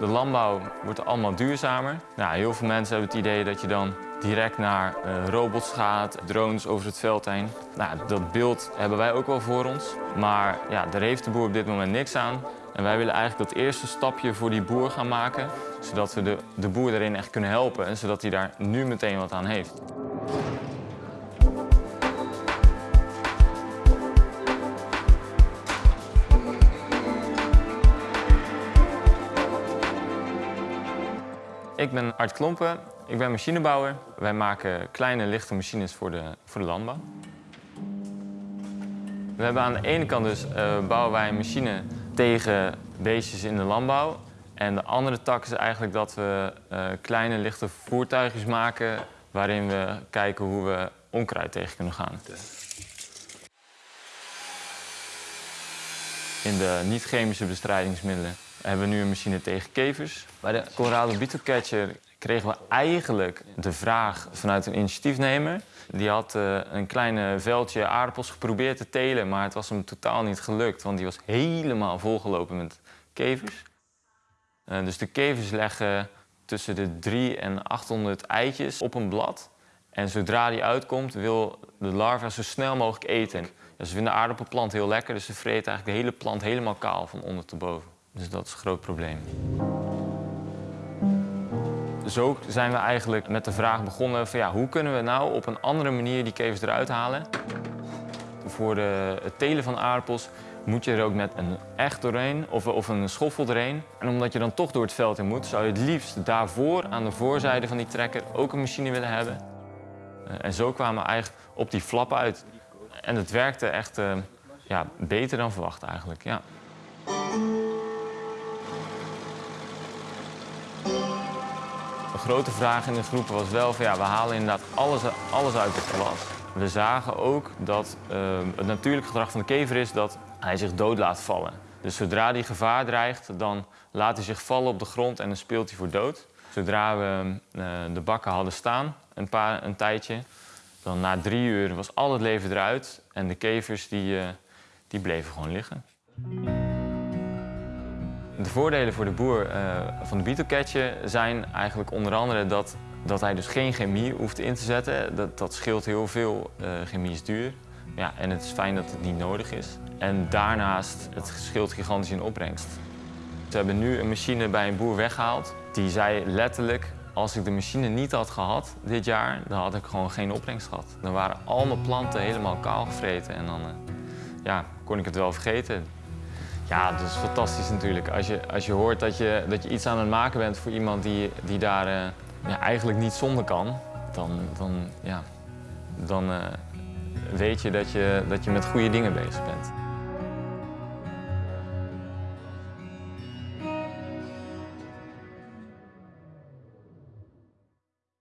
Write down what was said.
De landbouw wordt allemaal duurzamer. Nou, heel veel mensen hebben het idee dat je dan direct naar eh, robots gaat, drones over het veld heen. Nou, dat beeld hebben wij ook wel voor ons. Maar ja, daar heeft de boer op dit moment niks aan. En wij willen eigenlijk dat eerste stapje voor die boer gaan maken, zodat we de, de boer daarin echt kunnen helpen en zodat hij daar nu meteen wat aan heeft. Ik ben Art Klompen, ik ben machinebouwer. Wij maken kleine lichte machines voor de, voor de landbouw. We hebben aan de ene kant dus eh, bouwen wij een machine tegen beestjes in de landbouw. En de andere tak is eigenlijk dat we eh, kleine lichte voertuigjes maken waarin we kijken hoe we onkruid tegen kunnen gaan. In de niet-chemische bestrijdingsmiddelen hebben we nu een machine tegen kevers. Bij de Colorado Beetle Catcher kregen we eigenlijk de vraag vanuit een initiatiefnemer. Die had uh, een klein veldje aardappels geprobeerd te telen, maar het was hem totaal niet gelukt, want die was helemaal volgelopen met kevers. Uh, dus de kevers leggen tussen de 3 en 800 eitjes op een blad. En zodra die uitkomt, wil de larva zo snel mogelijk eten. Dus ze vinden de aardappelplant heel lekker, dus ze vreten eigenlijk de hele plant helemaal kaal van onder tot boven. Dus dat is een groot probleem. Zo zijn we eigenlijk met de vraag begonnen van ja, hoe kunnen we nou op een andere manier die kevers eruit halen. Voor de, het telen van aardappels moet je er ook met een echt doorheen of, of een schoffel doorheen. En omdat je dan toch door het veld in moet, zou je het liefst daarvoor aan de voorzijde van die trekker ook een machine willen hebben. En zo kwamen we eigenlijk op die flap uit. En het werkte echt uh, ja, beter dan verwacht eigenlijk, ja. De grote vraag in de groep was wel van ja, we halen inderdaad alles, alles uit de klas. We zagen ook dat uh, het natuurlijke gedrag van de kever is dat hij zich dood laat vallen. Dus zodra hij gevaar dreigt, dan laat hij zich vallen op de grond en dan speelt hij voor dood. Zodra we uh, de bakken hadden staan, een, paar, een tijdje, dan na drie uur was al het leven eruit en de kevers die, uh, die bleven gewoon liggen. De voordelen voor de boer uh, van de beetlecatcher zijn eigenlijk onder andere dat, dat hij dus geen chemie hoeft in te zetten. Dat, dat scheelt heel veel. Uh, chemie is duur. Ja, en het is fijn dat het niet nodig is. En daarnaast, het scheelt gigantisch in opbrengst. We hebben nu een machine bij een boer weggehaald. Die zei letterlijk, als ik de machine niet had gehad dit jaar, dan had ik gewoon geen opbrengst gehad. Dan waren al mijn planten helemaal kaal gevreten en dan uh, ja, kon ik het wel vergeten. Ja, dat is fantastisch natuurlijk. Als je, als je hoort dat je, dat je iets aan het maken bent voor iemand die, die daar uh, ja, eigenlijk niet zonder kan, dan, dan, ja, dan uh, weet je dat, je dat je met goede dingen bezig bent.